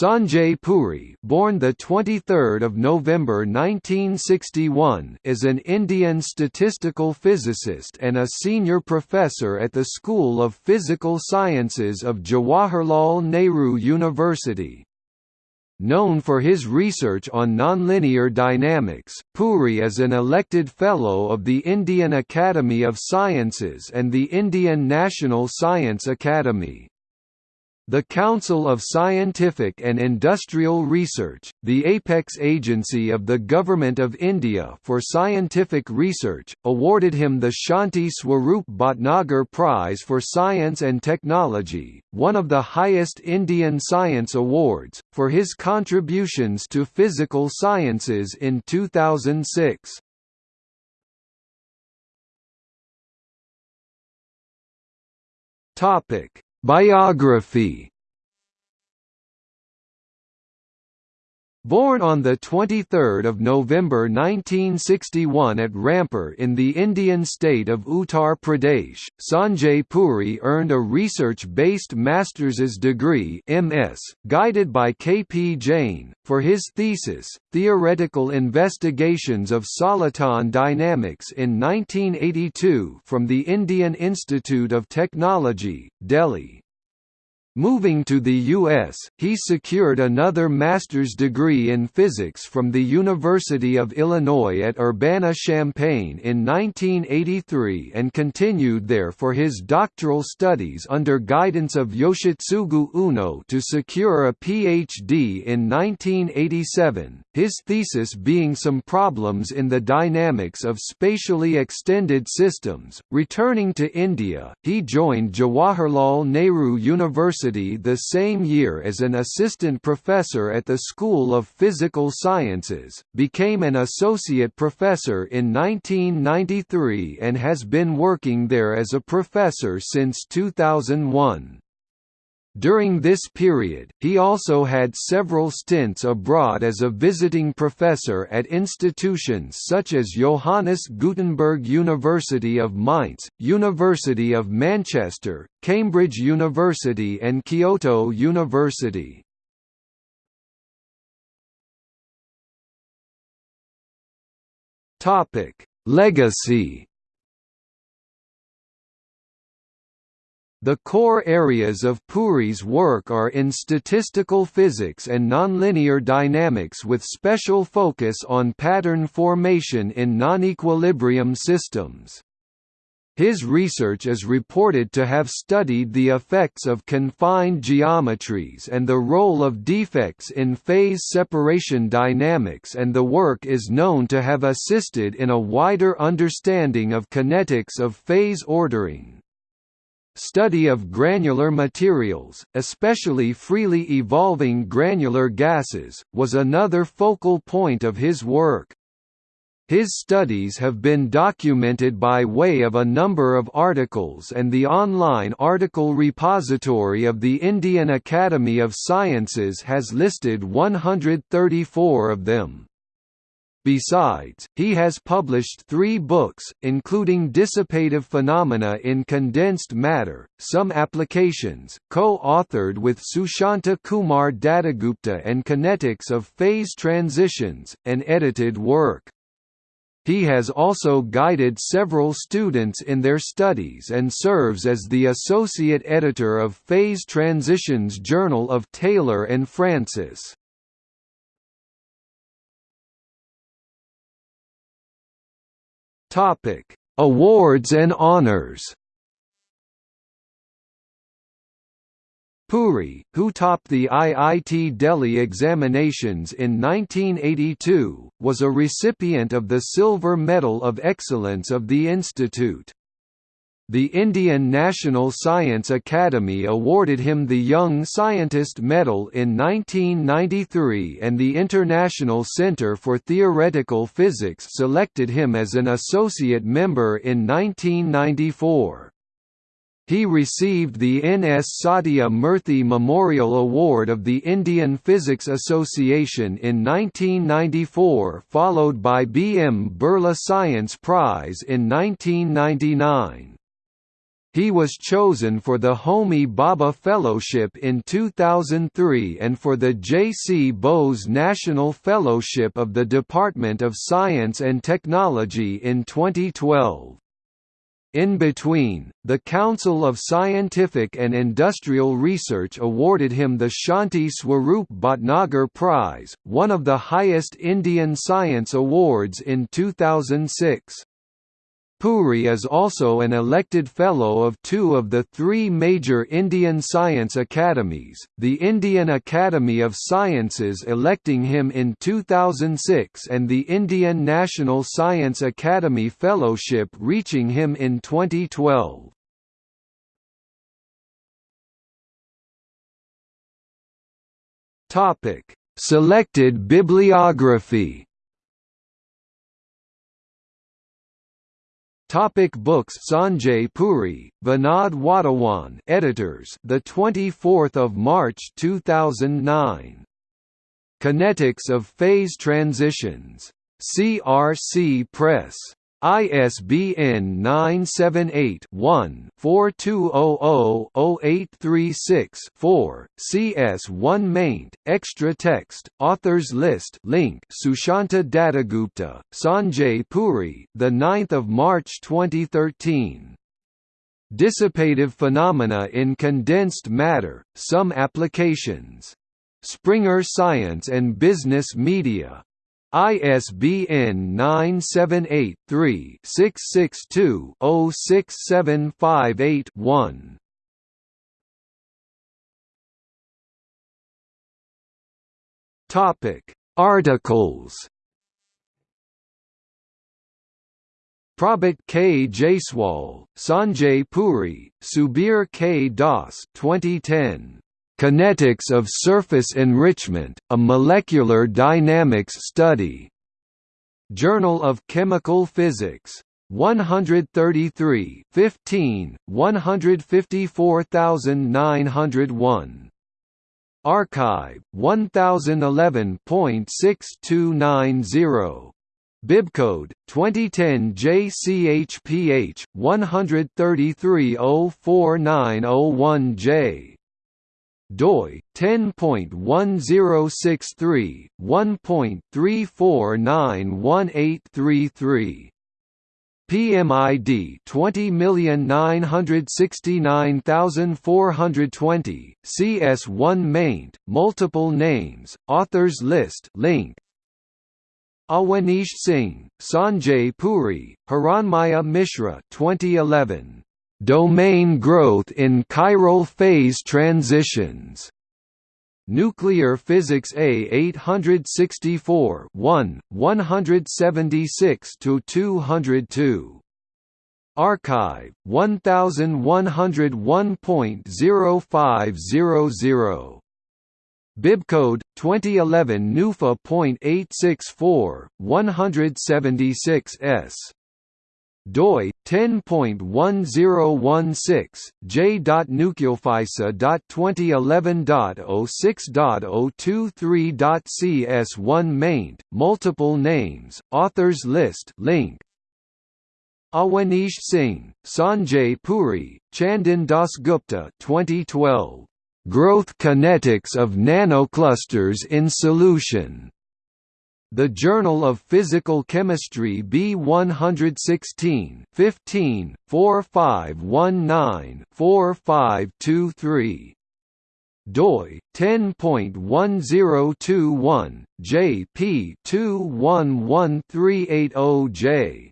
Sanjay Puri, born the 23rd of November 1961, is an Indian statistical physicist and a senior professor at the School of Physical Sciences of Jawaharlal Nehru University. Known for his research on nonlinear dynamics, Puri is an elected Fellow of the Indian Academy of Sciences and the Indian National Science Academy. The Council of Scientific and Industrial Research, the apex agency of the Government of India for scientific research, awarded him the Shanti Swarup Bhatnagar Prize for Science and Technology, one of the highest Indian science awards, for his contributions to physical sciences in 2006. Topic Biography Born on 23 November 1961 at Rampur in the Indian state of Uttar Pradesh, Sanjay Puri earned a research-based master's degree MS, guided by K. P. Jain, for his thesis, Theoretical Investigations of Soliton Dynamics in 1982 from the Indian Institute of Technology, Delhi. Moving to the U.S., he secured another master's degree in physics from the University of Illinois at Urbana-Champaign in 1983 and continued there for his doctoral studies under guidance of Yoshitsugu Oono to secure a Ph.D. in 1987, his thesis being some problems in the dynamics of spatially extended systems. Returning to India, he joined Jawaharlal Nehru University University the same year as an assistant professor at the School of Physical Sciences, became an associate professor in 1993 and has been working there as a professor since 2001. During this period, he also had several stints abroad as a visiting professor at institutions such as Johannes Gutenberg University of Mainz, University of Manchester, Cambridge University and Kyoto University. Legacy The core areas of Puri's work are in statistical physics and nonlinear dynamics with special focus on pattern formation in non-equilibrium systems. His research is reported to have studied the effects of confined geometries and the role of defects in phase separation dynamics and the work is known to have assisted in a wider understanding of kinetics of phase ordering. Study of granular materials, especially freely evolving granular gases, was another focal point of his work. His studies have been documented by way of a number of articles and the online article repository of the Indian Academy of Sciences has listed 134 of them. Besides, he has published three books, including Dissipative Phenomena in Condensed Matter, Some Applications, co-authored with Sushanta Kumar Dattagupta and Kinetics of Phase Transitions, an edited work. He has also guided several students in their studies and serves as the associate editor of Phase Transitions Journal of Taylor and Francis. Topic: Awards and honors. Puri, who topped the IIT Delhi examinations in 1982, was a recipient of the Silver Medal of Excellence of the Institute. The Indian National Science Academy awarded him the Young Scientist Medal in 1993 and the International Centre for Theoretical Physics selected him as an associate member in 1994. He received the N. S. Satya Murthy Memorial Award of the Indian Physics Association in 1994 followed by B. M. Birla Science Prize in 1999. He was chosen for the Homi Bhabha Fellowship in 2003 and for the J. C. Bose National Fellowship of the Department of Science and Technology in 2012. In between, the Council of Scientific and Industrial Research awarded him the Shanti Swarup Bhatnagar Prize, one of the highest Indian science awards in 2006. Puri is also an elected Fellow of two of the three major Indian science academies, the Indian Academy of Sciences electing him in 2006 and the Indian National Science Academy Fellowship reaching him in 2012. Selected bibliography Topic books Sanjay Puri, Vinod Wadhawan editors the 24th of March 2009 Kinetics of phase transitions. CRC Press ISBN 978-1-4200-0836-4, CS1 maint, extra text, authors list link Sushanta Dattagupta, Sanjay Puri the 9th of March 2013. Dissipative phenomena in condensed matter, some applications. Springer Science and Business Media ISBN 978-3-662-06758-1. Topic Articles Prabhat K. Jaiswal, Sanjay Puri, Subir K. Das 2010. Kinetics of Surface Enrichment, a Molecular Dynamics Study. Journal of Chemical Physics. 133 15, 154901. arXiv 1011.6290 Bibcode 2010 JCHPH 133049001J doi 10.1063 1.34918333 PMID 20969420 CS1 maint multiple names authors list link. Awanish Singh Sanjay Puri Hiranmaya Mishra 2011 Domain growth in chiral phase transitions. Nuclear Physics A 864 1, 176 202. arXiv 1101.0500. Bibcode 2011 NUFA.864 176s doi 10.1016 j.nucleophysa.2011.06.023.cs1 maint multiple names authors list link Awanish Singh, Sanjay Puri, Chandan Dasgupta 2012. Growth Kinetics of Nanoclusters in Solution. The Journal of Physical Chemistry B116 15 4519 4523 doi 10.1021 jp 211380j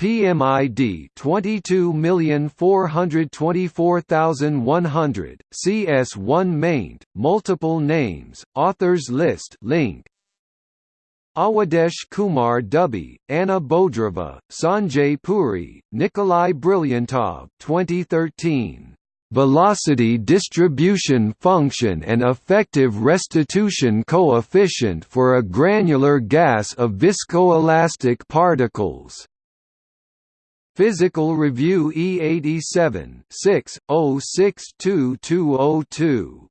PMID 22424100 CS1 maint multiple names authors list link Awadesh Kumar Dubey, Anna Bodrova, Sanjay Puri, Nikolai Brilliantov 2013. Velocity distribution function and effective restitution coefficient for a granular gas of viscoelastic particles. Physical Review E87 6, 062202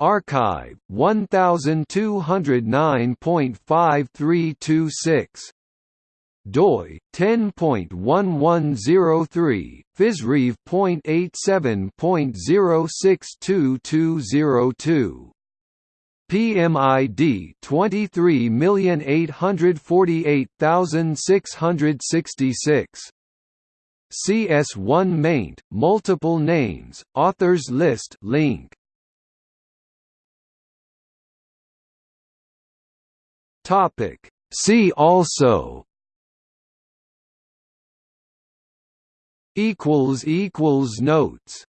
arXiv 1209.5326 doi 10.1103 physrev.87.062202 PMID 23848666 CS1 maint multiple names authors list link Topic. See also equals equals notes